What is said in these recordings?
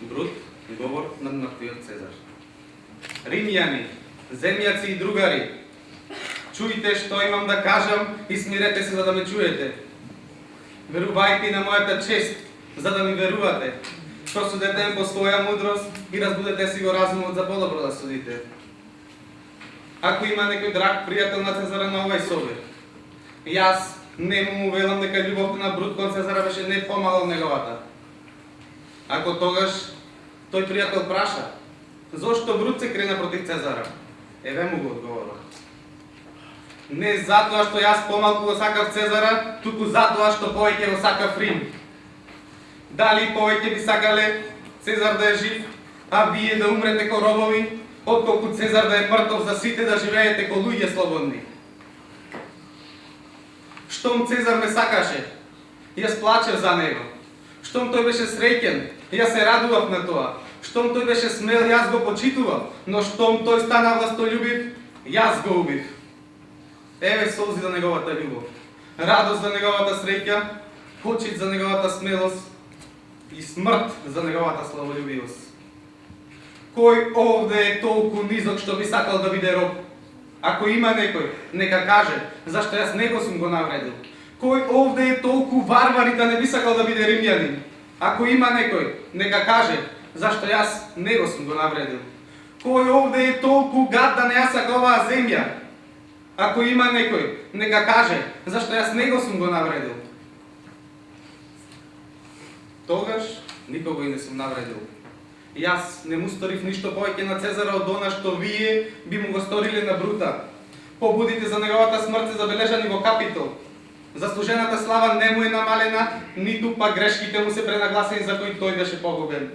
Брут, говор на мртвиот Цезар. Римјани, земјаци и другари, чујте што имам да кажам и смирете се за да ме чуете. Верувајте на мојата чест, за да ми верувате. Просудете по своја мудрост и разбудете си го разумот за подобро да судите. Ако има некој драг пријател на Цезара на овај собир, јас не му велам дека љубовта на Брут кон Цезара беше не помала од неговата. Ако тогаш тој пријател праша, зошто Брут се крена против Цезара? Еве му го одговорот. Не затоа што јас помалку го сакав Цезара, туку затоа што повеќе го сакав Рим. Дали повеќе би сакале Цезар да е жив, а вие да умрете ко робови, отколку Цезар да е мртов за сите да живеете ко луѓе слободни. Штом Цезар ме сакаше, јас плачев за него. Штом тој беше среќен, јас се радував на тоа. Штом тој беше смел, јас го почитував, но штом тој стана властолюбив, јас го убив. Еве солзи за неговата љубов, радост за неговата среќа, почит за неговата смелост и смрт за неговата славолюбивост. Кој овде е толку низок што би сакал да биде роб? Ако има некој, нека каже, зашто јас него сум го навредил. Кој овде е толку варвар и да не би сакал да биде римјанин? Ако има некој, нека каже, зашто јас него сум го навредил. Кој овде е толку гад да не ја сака оваа земја? Ако има некој, нека каже, зашто јас него сум го навредил. Тогаш никого и не сум навредил. Јас не му сторив ништо повеќе на Цезара од она што вие би му го сториле на Брута. Побудите за неговата смрт се забележани во Капитол. Заслужената слава не му е намалена, ниту па грешките му се пренагласени за кои тој беше погубен.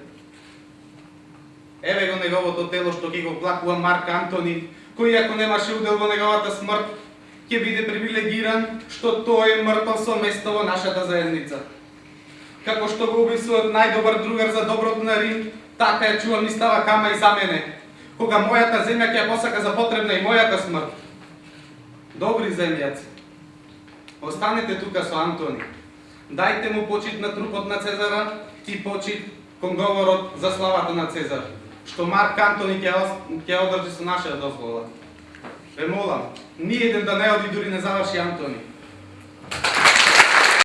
Еве го неговото тело што ќе го плакува Марк Антони, кој ако немаше удел во неговата смрт, ќе биде привилегиран што тој е мртов со место во нашата заедница. Како што го уби својот најдобар другар за доброто на Рим, така ја чувам и става кама и за мене. Кога мојата земја ќе ја посака за потребна и мојата смрт. Добри земјаци, останете тука со Антони. Дајте му почит на трупот на Цезара и почит кон говорот за славата на Цезар, што Марк Антони ќе, ќе одржи со нашата дозвола. Ве молам, Ниједен да не оди дури не заврши Антони.